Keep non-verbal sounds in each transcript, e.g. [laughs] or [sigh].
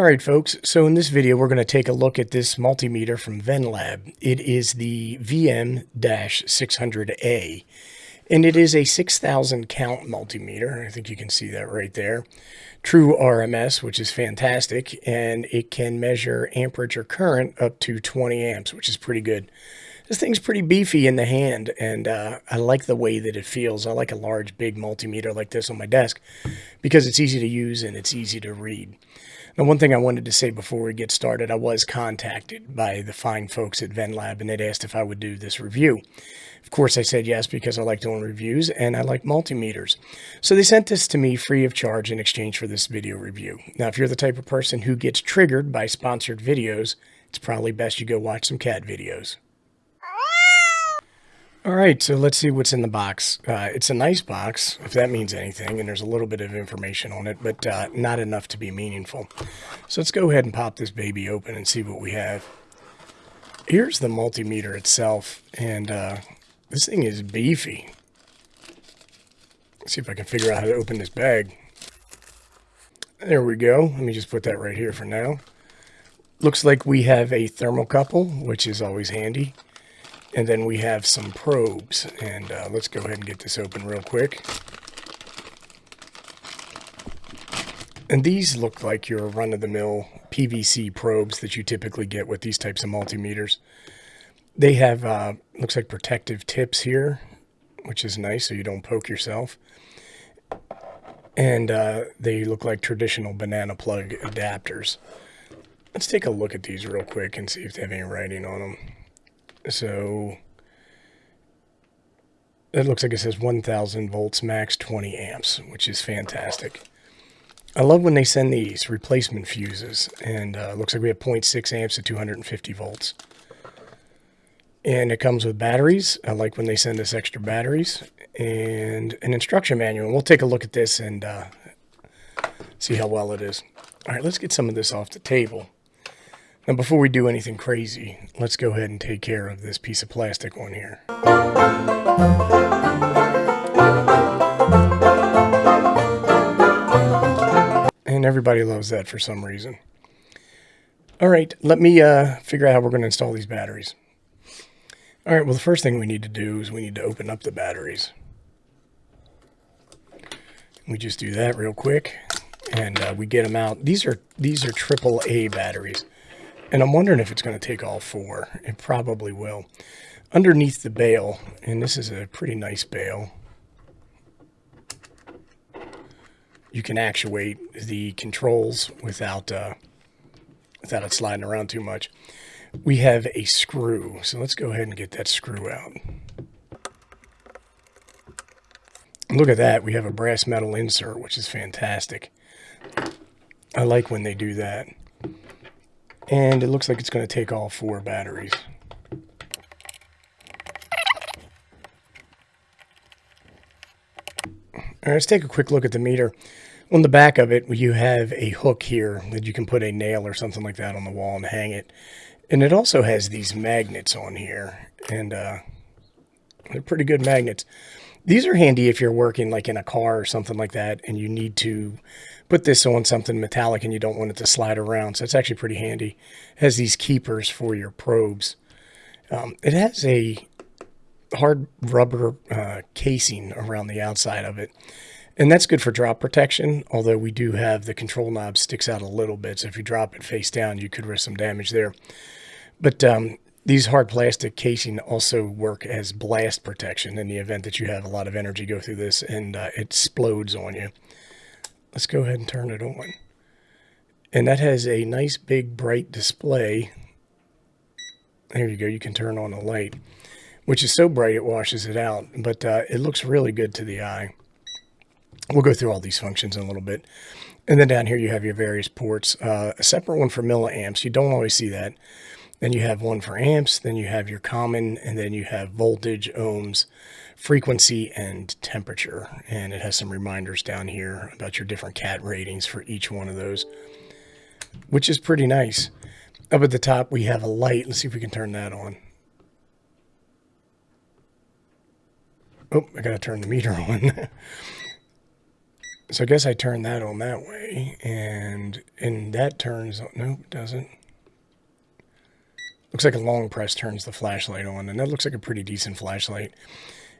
All right, folks. So in this video, we're going to take a look at this multimeter from Venlab. It is the VM-600A, and it is a 6,000 count multimeter. I think you can see that right there. True RMS, which is fantastic, and it can measure amperage or current up to 20 amps, which is pretty good. This thing's pretty beefy in the hand, and uh, I like the way that it feels. I like a large, big multimeter like this on my desk because it's easy to use and it's easy to read. Now, one thing I wanted to say before we get started, I was contacted by the fine folks at Venlab, and they'd asked if I would do this review. Of course, I said yes because I like doing reviews and I like multimeters. So they sent this to me free of charge in exchange for this video review. Now, if you're the type of person who gets triggered by sponsored videos, it's probably best you go watch some cat videos. All right, so let's see what's in the box. Uh, it's a nice box, if that means anything, and there's a little bit of information on it, but uh, not enough to be meaningful. So let's go ahead and pop this baby open and see what we have. Here's the multimeter itself, and uh, this thing is beefy. Let's see if I can figure out how to open this bag. There we go. Let me just put that right here for now. Looks like we have a thermocouple, which is always handy. And then we have some probes. And uh, let's go ahead and get this open real quick. And these look like your run-of-the-mill PVC probes that you typically get with these types of multimeters. They have, uh, looks like protective tips here, which is nice so you don't poke yourself. And uh, they look like traditional banana plug adapters. Let's take a look at these real quick and see if they have any writing on them. So it looks like it says 1000 volts max 20 amps, which is fantastic. I love when they send these replacement fuses and uh, looks like we have 0.6 amps at 250 volts. And it comes with batteries. I like when they send us extra batteries and an instruction manual. We'll take a look at this and uh, see how well it is. All right, let's get some of this off the table. Now, before we do anything crazy, let's go ahead and take care of this piece of plastic on here. And everybody loves that for some reason. All right, let me uh, figure out how we're going to install these batteries. All right, well, the first thing we need to do is we need to open up the batteries. We just do that real quick, and uh, we get them out. These are these are AAA batteries. And I'm wondering if it's going to take all four. It probably will. Underneath the bail, and this is a pretty nice bail, you can actuate the controls without, uh, without it sliding around too much. We have a screw, so let's go ahead and get that screw out. Look at that, we have a brass metal insert, which is fantastic. I like when they do that. And it looks like it's going to take all four batteries. All right, let's take a quick look at the meter. On the back of it, you have a hook here that you can put a nail or something like that on the wall and hang it. And it also has these magnets on here. And uh, they're pretty good magnets. These are handy if you're working like in a car or something like that and you need to put this on something metallic and you don't want it to slide around. So it's actually pretty handy. It has these keepers for your probes. Um, it has a hard rubber uh, casing around the outside of it. And that's good for drop protection, although we do have the control knob sticks out a little bit. So if you drop it face down, you could risk some damage there. But um, these hard plastic casing also work as blast protection in the event that you have a lot of energy go through this and uh, it explodes on you. Let's go ahead and turn it on. And that has a nice big bright display. There you go. You can turn on the light, which is so bright it washes it out, but uh, it looks really good to the eye. We'll go through all these functions in a little bit. And then down here you have your various ports. Uh, a separate one for milliamps. You don't always see that. Then you have one for amps, then you have your common, and then you have voltage, ohms, frequency, and temperature. And it has some reminders down here about your different cat ratings for each one of those, which is pretty nice. Up at the top, we have a light. Let's see if we can turn that on. Oh, I got to turn the meter [laughs] on. So I guess I turn that on that way and, and that turns, nope, it doesn't. Looks like a long press turns the flashlight on and that looks like a pretty decent flashlight.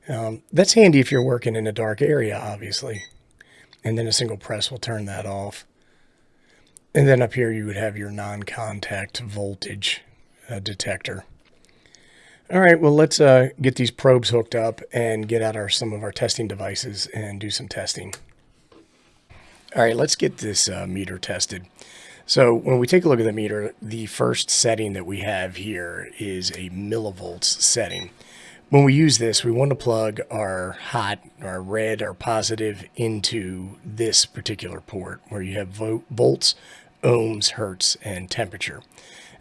Um, that's handy if you're working in a dark area, obviously. And then a single press will turn that off. And then up here you would have your non-contact voltage uh, detector. All right, well, let's uh, get these probes hooked up and get out our some of our testing devices and do some testing. All right, let's get this uh, meter tested. So when we take a look at the meter, the first setting that we have here is a millivolts setting. When we use this, we want to plug our hot, our red, our positive into this particular port where you have volts, ohms, hertz, and temperature.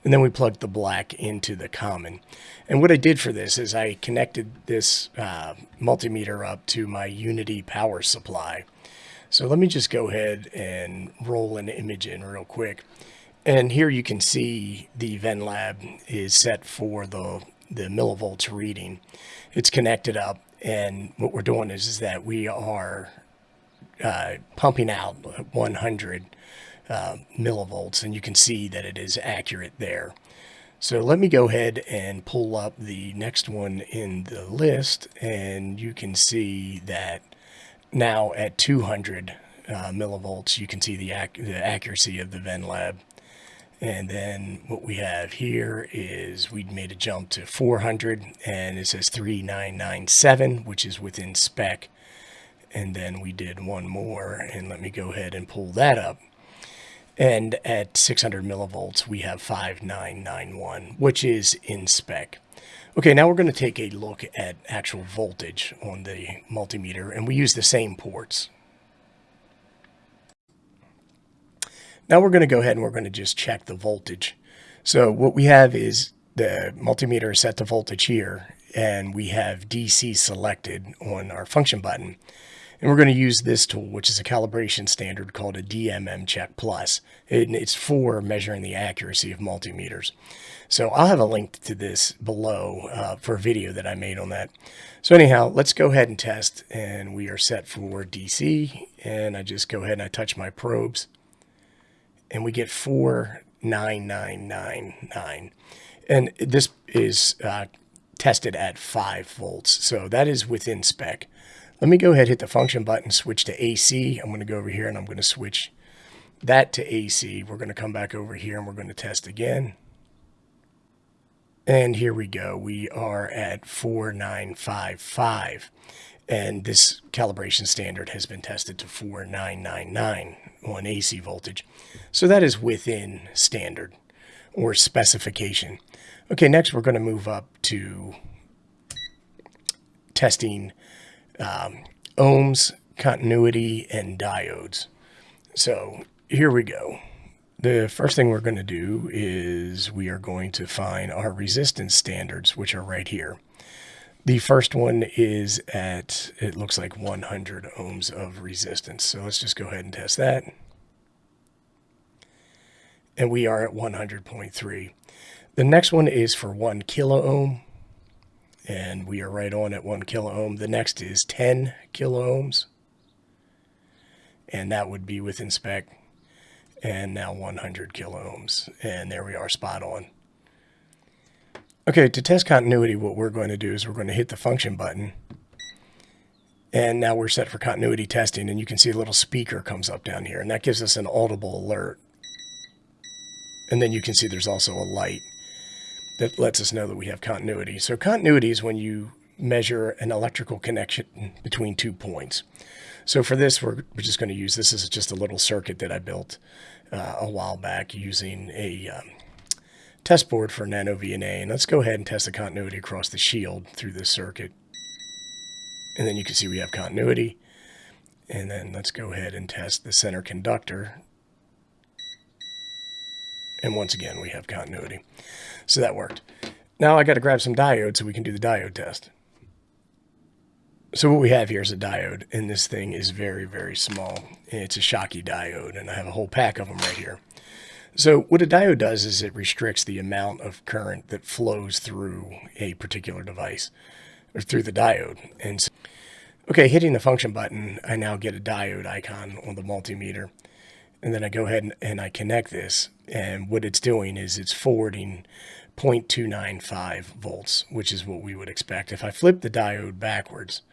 And then we plugged the black into the common. And what I did for this is I connected this uh, multimeter up to my UNI-T power supply. So let me just go ahead and roll an image in real quick. And here you can see the VenLab is set for the, the millivolts reading. It's connected up. And what we're doing is, is that we are uh, pumping out 100 uh, millivolts and you can see that it is accurate there. So let me go ahead and pull up the next one in the list and you can see that now at 200 uh, millivolts you can see the, ac the accuracy of the VenLab. And then what we have here is we'd made a jump to 400 and it says 3997 which is within spec. And then we did one more and let me go ahead and pull that up. And at 600 millivolts, we have 5991, which is in spec. Okay, now we're going to take a look at actual voltage on the multimeter, and we use the same ports. Now we're going to go ahead and we're going to just check the voltage. So what we have is the multimeter is set to voltage here, and we have DC selected on our function button. And we're going to use this tool, which is a calibration standard called a DMM Check Plus. it's for measuring the accuracy of multimeters. So I'll have a link to this below uh, for a video that I made on that. So anyhow, let's go ahead and test. And we are set for DC. And I just go ahead and I touch my probes. And we get 49999. And this is uh, tested at 5 volts. So that is within spec. Let me go ahead, hit the function button, switch to AC. I'm going to go over here and I'm going to switch that to AC. We're going to come back over here and we're going to test again. And here we go. We are at 4955. And this calibration standard has been tested to 4999 on AC voltage. So that is within standard or specification. Okay, next we're going to move up to testing um, ohms, continuity, and diodes. So here we go. The first thing we're going to do is we are going to find our resistance standards, which are right here. The first one is at, it looks like 100 ohms of resistance. So let's just go ahead and test that. And we are at 100.3. The next one is for one kilo ohm and we are right on at one kilo ohm. The next is 10 kilo ohms, and that would be within spec, and now 100 kilo ohms, and there we are spot on. Okay, to test continuity, what we're going to do is we're going to hit the function button, and now we're set for continuity testing, and you can see a little speaker comes up down here, and that gives us an audible alert. And then you can see there's also a light that lets us know that we have continuity. So continuity is when you measure an electrical connection between two points. So for this, we're, we're just going to use this is just a little circuit that I built uh, a while back using a um, test board for Nano VNA. And let's go ahead and test the continuity across the shield through this circuit. And then you can see we have continuity. And then let's go ahead and test the center conductor and once again, we have continuity. So that worked. Now I got to grab some diodes so we can do the diode test. So what we have here is a diode, and this thing is very, very small. It's a Schottky diode, and I have a whole pack of them right here. So what a diode does is it restricts the amount of current that flows through a particular device, or through the diode. And so Okay, hitting the function button, I now get a diode icon on the multimeter. And then I go ahead and, and I connect this. And what it's doing is it's forwarding 0.295 volts, which is what we would expect. If I flip the diode backwards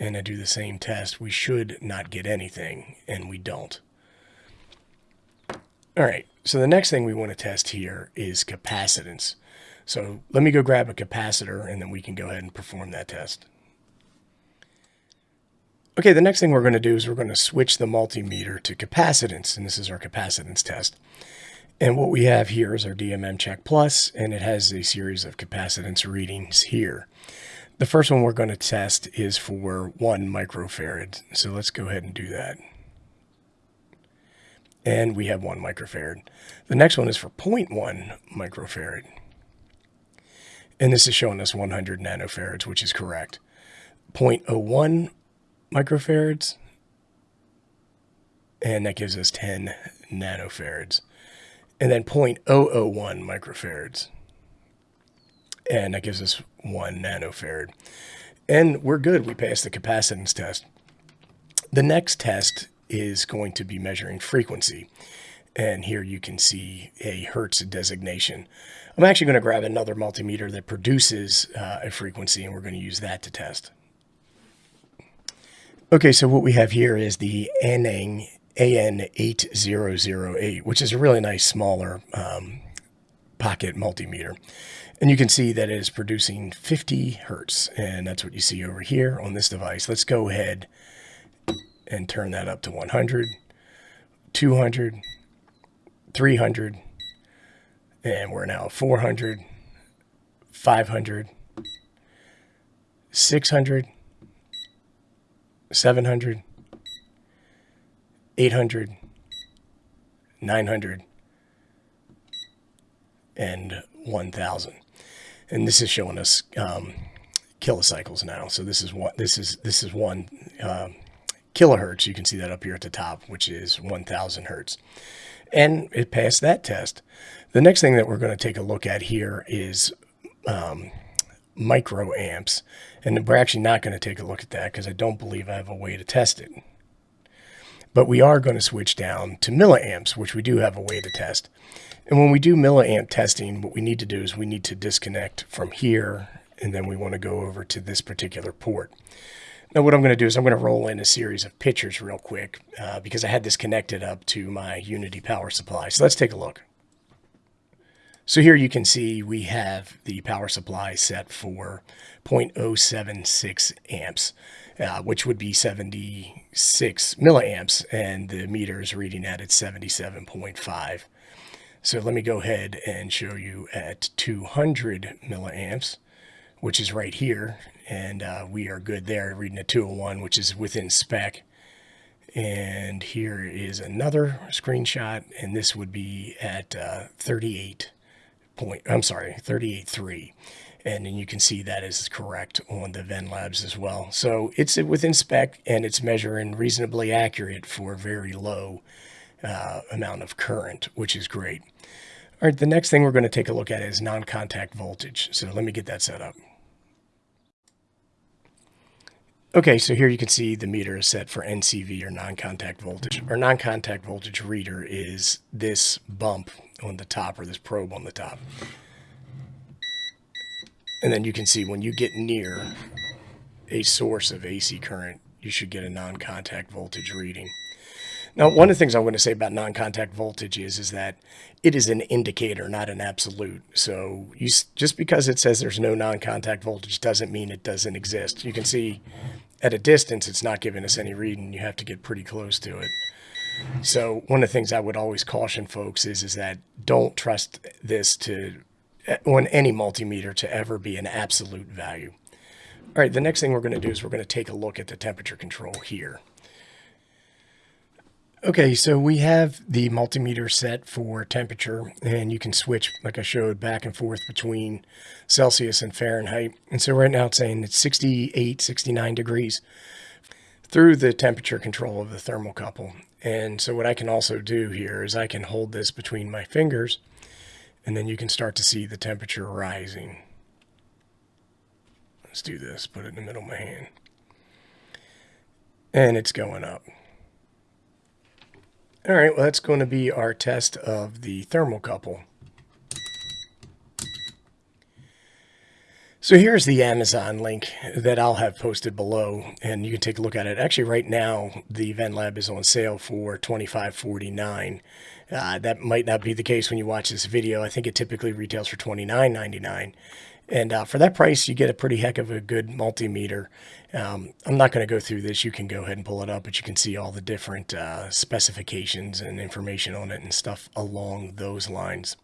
and I do the same test, we should not get anything, and we don't. All right, so the next thing we want to test here is capacitance. So let me go grab a capacitor and then we can go ahead and perform that test. Okay, the next thing we're going to do is we're going to switch the multimeter to capacitance, and this is our capacitance test. And what we have here is our DMM Check Plus, and it has a series of capacitance readings here. The first one we're going to test is for one microfarad. So let's go ahead and do that and we have one microfarad. The next one is for 0.1 microfarad. And this is showing us 100 nanofarads, which is correct. 0.01 microfarads, and that gives us 10 nanofarads. And then 0.001 microfarads, and that gives us 1 nanofarad. And we're good. We passed the capacitance test. The next test is going to be measuring frequency. And here you can see a Hertz designation. I'm actually going to grab another multimeter that produces uh, a frequency, and we're going to use that to test. Okay, so what we have here is the Aneng AN8008, which is a really nice smaller um, pocket multimeter. And you can see that it is producing 50 Hertz, and that's what you see over here on this device. Let's go ahead and turn that up to 100, 200, 300, and we're now 400, 500, 600, 700, 800, 900, and 1000. And this is showing us um, kilocycles now. So this is what this is. This is one um, kilohertz. You can see that up here at the top, which is 1000 hertz. And it passed that test. The next thing that we're going to take a look at here is um, microamps. And we're actually not going to take a look at that because I don't believe I have a way to test it. But we are going to switch down to milliamps, which we do have a way to test. And when we do milliamp testing, what we need to do is we need to disconnect from here, and then we want to go over to this particular port. Now what I'm going to do is I'm going to roll in a series of pictures real quick uh, because I had this connected up to my UNI-T power supply. So let's take a look. So here you can see we have the power supply set for 0.076 amps, uh, which would be 76 milliamps, and the meter is reading at its 77.5. So let me go ahead and show you at 200 milliamps, which is right here and uh, we are good there reading a 201 which is within spec. And here is another screenshot and this would be at uh, 38 point I'm sorry 38.3 and then you can see that is correct on the Venlabs as well. So it's within spec and it's measuring reasonably accurate for very low uh, amount of current which is great. All right the next thing we're going to take a look at is non-contact voltage. So let me get that set up Okay, so here you can see the meter is set for NCV or non-contact voltage. Our non-contact voltage reader is this bump on the top or this probe on the top. And then you can see when you get near a source of AC current, you should get a non-contact voltage reading. Now, one of the things I want to say about non-contact voltage is, is that it is an indicator, not an absolute. So you, just because it says there's no non-contact voltage doesn't mean it doesn't exist. You can see at a distance, it's not giving us any reading. You have to get pretty close to it. So one of the things I would always caution folks is, is that don't trust this to on any multimeter to ever be an absolute value. All right, the next thing we're going to do is we're going to take a look at the temperature control here. Okay, so we have the multimeter set for temperature and you can switch, like I showed, back and forth between Celsius and Fahrenheit. And so right now it's saying it's 68, 69 degrees through the temperature control of the thermocouple. And so what I can also do here is I can hold this between my fingers and then you can start to see the temperature rising. Let's do this, put it in the middle of my hand. and it's going up. All right, well, that's going to be our test of the thermocouple. So here's the Amazon link that I'll have posted below, and you can take a look at it. Actually, right now, the Venlab is on sale for $25.49. Uh, that might not be the case when you watch this video. I think it typically retails for $29.99. And uh, for that price, you get a pretty heck of a good multimeter. Um, I'm not going to go through this. You can go ahead and pull it up, but you can see all the different uh, specifications and information on it and stuff along those lines.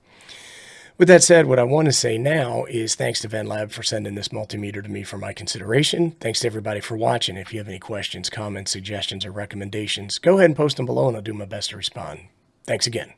With that said, what I want to say now is thanks to Venlab for sending this multimeter to me for my consideration. Thanks to everybody for watching. If you have any questions, comments, suggestions, or recommendations, go ahead and post them below and I'll do my best to respond. Thanks again.